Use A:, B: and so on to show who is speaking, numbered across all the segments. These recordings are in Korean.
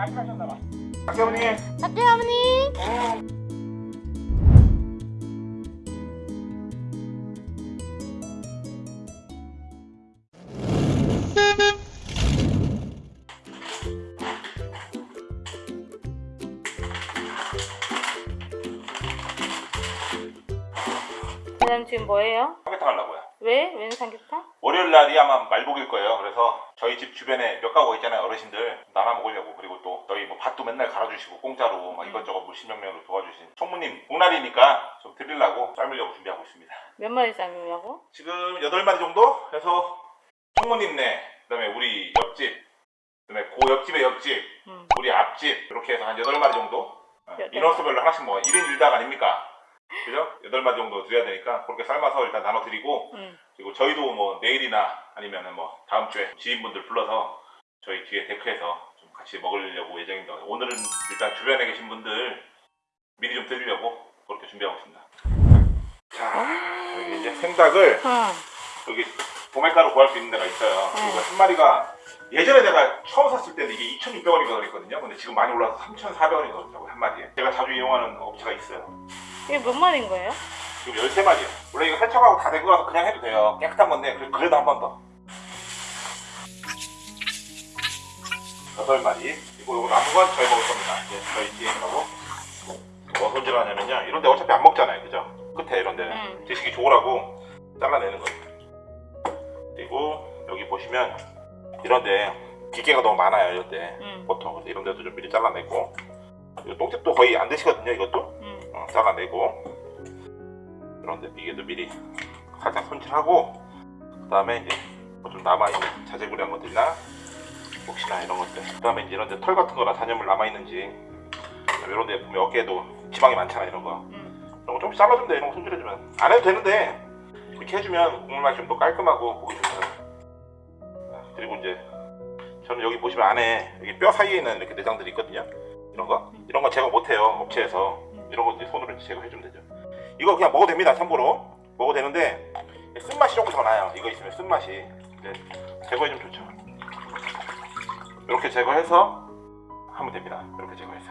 A: 많이 가셨나봐 박세 어머니
B: 박대 어머니. 그다음 지금 뭐예요?
A: 삼계탕 하려고요
B: 왜? 웬 삼계탕?
A: 월요일 날이 아마 말복일 거예요 그래서 저희 집 주변에 몇 가구 있잖아요 어르신들 나눠 먹으려고 그리고 또 저희 뭐 밭도 맨날 갈아주시고 공짜로 막 이것저것 물심명령으로 도와주신 총무님 복날이니까 좀 드리려고 삶으려고 준비하고 있습니다
B: 몇 마리 삶으려고?
A: 지금 8마리 정도 해서 총무님네 그다음에 우리 옆집 그다음에 그 옆집의 옆집
B: 음.
A: 우리 앞집 이렇게 해서 한 8마리 정도 어,
B: 여덟.
A: 인원수별로 하나씩 뭐 1인 1닭 아닙니까 그죠? 8마리 정도 드려야 되니까 그렇게 삶아서 일단 나눠 드리고
B: 응.
A: 그리고 저희도 뭐 내일이나 아니면은 뭐 다음 주에 지인분들 불러서 저희 뒤에 데크에서 좀 같이 먹으려고 예정입니다. 오늘은 일단 주변에 계신 분들 미리 좀 드리려고 그렇게 준비하고 있습니다. 자, 여기 이제 생닭을
B: 응.
A: 여기 도매가로 구할 수 있는 데가 있어요.
B: 네.
A: 이거 한 마리가 예전에 내가 처음 샀을 때는 이게 2,600원인가 그랬거든요. 근데 지금 많이 올라서 3,400원이 그렇다고 한 마리에. 제가 자주 이용하는 업체가 있어요.
B: 이게 몇 마리인 거예요?
A: 지금 13마리요. 원래 이거 세척하고 다된 거라서 그냥 해도 돼요. 깨끗한 건데 그래- 그래도 한 번 더. 8마리. 이거 요거 남은 건 저희 먹을 겁니다. 이제 저희 뒤에 있는 뭐 손질하냐면요. 이런 데 어차피 안 먹잖아요. 그죠? 끝에 이런 데는
B: 음.
A: 드시기 좋으라고 잘라내는 거예요. 그리고 여기 보시면 이런 데 기계가 너무 많아요. 이런 데.
B: 응.
A: 보통 그래서 이런 데도 좀 미리 잘라내고 이거 똥집도 거의 안 드시거든요. 이것도.
B: 응.
A: 어, 잘라내고 그런데 비계도 미리 살짝 손질하고 그 다음에 이제 뭐 좀 남아있는 자재구리한 것들이나? 혹시나 이런 것들. 그 다음에 이제 이런 데 털 같은 거나 잔여물 남아있는지 이런 데 보면 어깨에도 지방이 많잖아 이런 거.
B: 응.
A: 이런 거 조금씩 잘라주면 돼 이런 거 손질해주면. 안 해도 되는데 이렇게 해주면 국물 맛이 좀 더 깔끔하고 보기 좋아요 그리고 이제 저는 여기 보시면 안에 여기 뼈 사이에 있는 이렇게 내장들이 있거든요. 이런 거? 이런 거 제거 못해요 업체에서. 이런 거 손으로 제거해주면 되죠 이거 그냥 먹어도 됩니다 참고로. 먹어도 되는데 쓴맛이 조금 더 나요. 이거 있으면 쓴맛이. 이제 제거해주면 좋죠. 이렇게 제거해서 하면 됩니다. 이렇게 제거해서.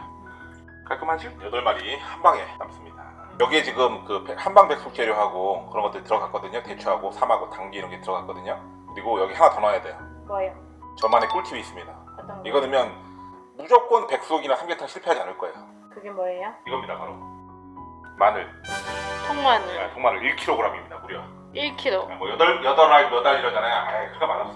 A: 깔끔하죠? 8마리 한 방에 담습니다. 여기에 지금 그 백- 한방 백숙 재료하고 그런 것들 들어갔거든요. 대추하고 삼하고 당귀 이런 게 들어갔거든요. 그리고 여기 하나 더 넣어야 돼요.
B: 뭐예요?
A: 저만의 꿀팁이 있습니다.
B: 어떤 거?
A: 이거 넣으면 무조건 백숙이나 삼계탕 실패하지 않을 거예요.
B: 그게 뭐예요?
A: 이겁니다 바로 마늘.
B: 통마늘.
A: 네, 통마늘 1kg입니다 무려.
B: 1kg.
A: 뭐 여덟 여덟 알몇 알 이러잖아요. 아이 그거 많았어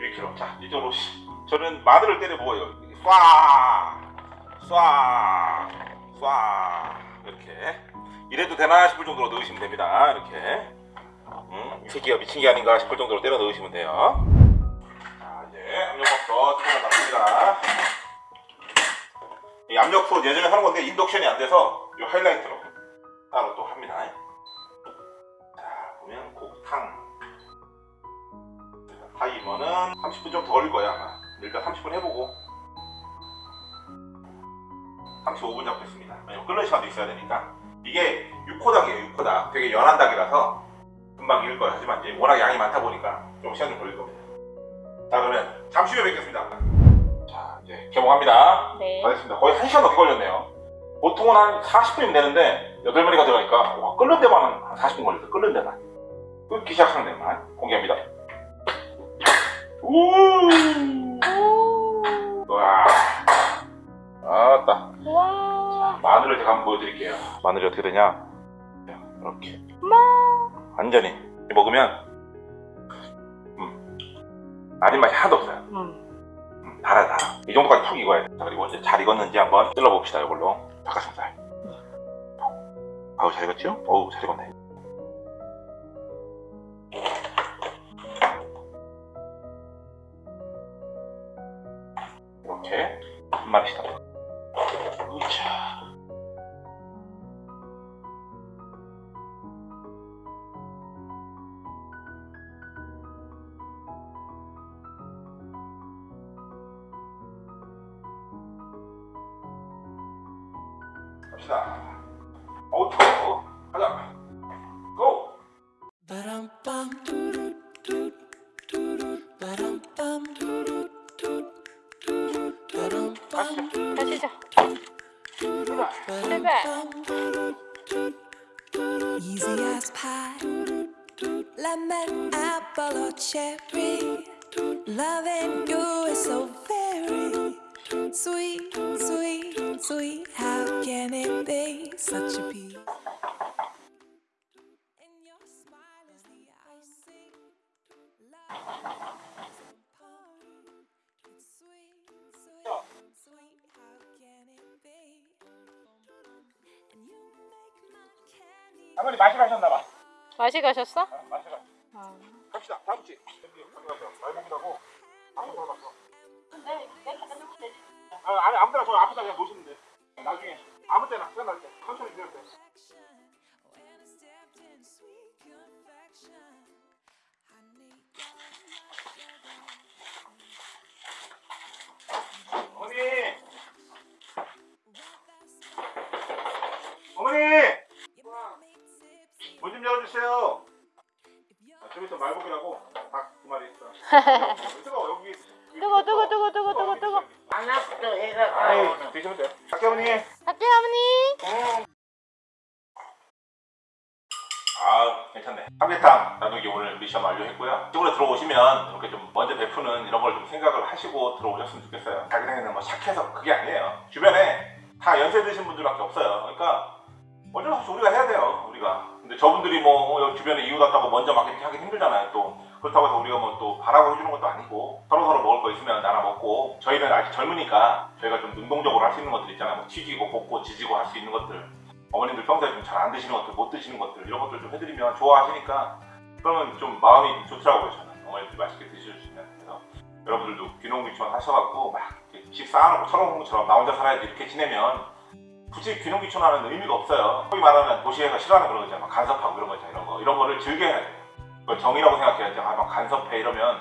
A: 1kg 자 이쪽으로 씨. 저는 마늘을 때려 먹어요. 쏴! 쏴! 쏴! 이렇게. 이래도 되나 싶을 정도로 넣으시면 됩니다. 이렇게. 음, 이 새끼가 미친 게 아닌가 싶을 정도로 때려 넣으시면 돼요. 자 이제 뚜껑을 닫습니다. 이 압력솥 예전에 하는 건데 인덕션이 안 돼서 이 하이라이트로 따로 또 합니다. 자 보면 곱탕. 타이머는 30분 좀 더 걸릴 거야 아마. 일단 30분 해보고. 35분 잡겠습니다. 끓는 시간도 있어야 되니까. 이게 6호 닭이에요 6호 닭. 되게 연한 닭이라서 금방 익을 거예요 하지만 이제 워낙 양이 많다 보니까 좀 시간 좀 걸릴 겁니다. 자 그러면 잠시 후에 뵙겠습니다. 자 이제 개봉합니다.
B: 네.
A: 알겠습니다. 거의 1시간 넘게 걸렸네요 보통은 한 40분이면 되는데 8마리가 들어가니까 와, 끓는 데만 한 40분 걸렸어 끓는 데만. 끓기 시작하는 데만 공개합니다. 우!
B: 오.
A: 와. 아따
B: 와.
A: 마늘을 제가 한번 보여드릴게요. 마늘이 어떻게 되냐? 이렇게.
B: 마.
A: 완전히 먹으면 음, 아린 맛이 하나도 없어요.
B: 음.
A: 음, 달아 달아. 이 정도까지 푹 익어야 돼. 자, 그리고 이제 잘 익었는지 한번 찔러봅시다 이걸로 닭가슴살 아우 잘 익었죠? 어우 잘 익었네. 이렇게 한 마리씩 다으 갑시다 아우터 가자 고!
C: 가시죠 출발 Easy as pie Lemon, apple or cherry Loving you is so sweet, sweet, sweet. How can it be such a you make my candy.
A: 할머니 마시러 하셨나봐
B: 맛이 가셨어?
A: 마시러
B: 어.
A: 갑시다 다음 주 여기 가서 말복이라고 아무 데 갔어 아, 아니 아무데나 저 앞에다 그냥 놓으시면 돼. 나중에 아무 때나 시간 날때 천천히 드려도 돼 어머니! 어머니. 문 좀 열어주세요. 아, 좀 있어 말복이라고 닭 두 마리 있어 뜨거워 여기
B: 뜨거, 뜨거, 뜨거, 뜨거, 뜨거, 뜨거.
D: 하나부터 해가
A: 아이
D: 가오는
A: 드시면 돼요 갈게 어머니.
B: 갈게요, 어머니.
A: 아 괜찮네. 삼계탕 나누기 오늘 미션 완료했고요. 이쪽으로 들어오시면 이렇게 좀 먼저 베푸는 이런 걸 좀 생각을 하시고 들어오셨으면 좋겠어요. 자기네는 뭐 착해서 그게 아니에요. 주변에 다 연세 드신 분들밖에 없어요. 그러니까 어쩔 수 없이 우리가 해야 돼요 우리가. 근데 저분들이 뭐 어, 주변에 이웃 왔다고 먼저 막 이렇게 하기 힘들잖아요 또 그렇다고 해서 우리가 뭐 또 바라고 해주는 것도 아니고 서로 서로 먹을 거 있으면 나눠 먹고 저희는 아직 젊으니까 저희가 좀 능동적으로 할 수 있는 것들 있잖아요. 뭐 튀기고 볶고 지지고 할 수 있는 것들 어머님들 평소에 좀 잘 안 드시는 것들 못 드시는 것들 이런 것들 좀 해드리면 좋아하시니까 그러면 좀 마음이 좋더라고요 저는. 어머님들 맛있게 드셔주시면. 그래서 여러분들도 귀농귀촌 하셔갖고 막 이렇게 집 쌓아놓고 철옹처럼 나 혼자 살아야지 이렇게 지내면 굳이 귀농귀촌하는 의미가 없어요. 소위 말하면 도시에서 싫어하는 그런 거 있잖아요. 막 간섭하고 이런 거 있잖아요. 이런 거 이런 거를 즐겨야 돼요 그걸 정이라고 생각해야지 아막 간섭해 이러면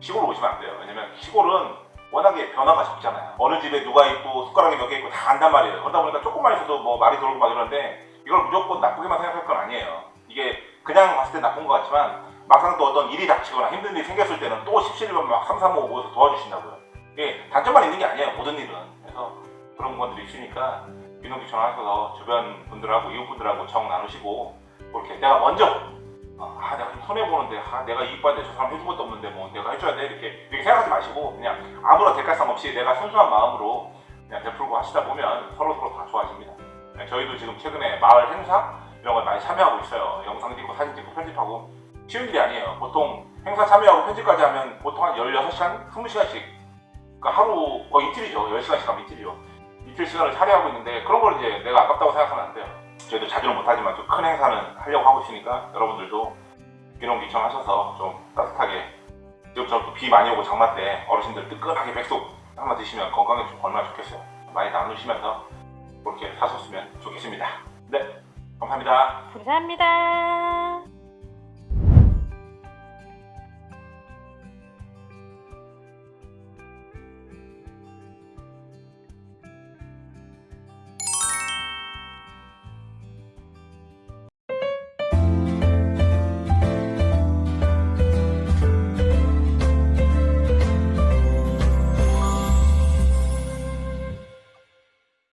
A: 시골 오시면 안 돼요 왜냐면 시골은 워낙에 변화가 적잖아요. 어느 집에 누가 있고 숟가락이 몇 개 있고 다 안단 말이에요. 그러다 보니까 조금만 있어도 뭐 말이 돌고 막 이러는데 이걸 무조건 나쁘게만 생각할 건 아니에요. 이게 그냥 봤을 때 나쁜 것 같지만 막상 또 어떤 일이 닥치거나 힘든 일이 생겼을 때는 또 17번 막 3, 3, 5 모여서 도와주신다고요. 이게 단점만 있는 게 아니에요. 모든 일은. 그래서 그런 것들이 있으니까 귀농귀촌 하셔서 주변 분들하고 이웃분들하고 정 나누시고 그렇게 내가 먼저 어, 아 내가 좀 손해 보는데 아 내가 이익 받는데 저 사람 해준 것도 없는데 뭐 내가 해줘야 돼 이렇게 이렇게 생각하지 마시고 그냥 아무런 대가성 없이 내가 순수한 마음으로 그냥 베풀고 하시다 보면 서로 서로 다 좋아집니다. 네, 저희도 지금 최근에 마을 행사 이런 걸 많이 참여하고 있어요. 영상 찍고 사진 찍고 편집하고 쉬운 일이 아니에요. 보통 행사 참여하고 편집까지 하면 보통 한 16시간, 20시간씩 그러니까 하루 거의 이틀이죠. 10시간씩 하면 이틀이요. 이틀 시간을 차려하고 있는데 그런 걸 이제 내가 아깝다고 생각하면 안 돼요. 저희도 자주는 못하지만 좀 큰 행사는 하려고 하고 있으니까 여러분들도 귀농귀촌 하셔서 좀 따뜻하게 지금처럼 또 비 많이 오고 장마 때 어르신들 뜨끈하게 백숙 한번 드시면 건강에 좀 얼마나 좋겠어요. 많이 나누시면서 그렇게 사셨으면 좋겠습니다. 네, 감사합니다.
B: 감사합니다.